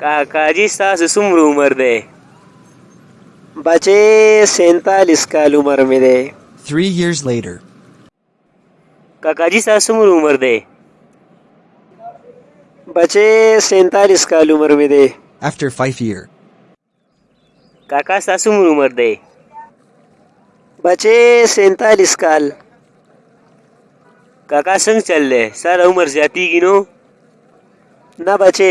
काका जी सास सुमर उमर दे बचे सैतालीस काल उमर में दे थ्री ईयर्स लेटर काका जी सास सुमर उमर दे बचे सैतालीस काल उमर में दे आफ्टर फाइव ईयर काका सास सुमर उमर दे बचे सैतालीस काल काका संग चल रहे सारा उम्र जाती गिनो ना बचे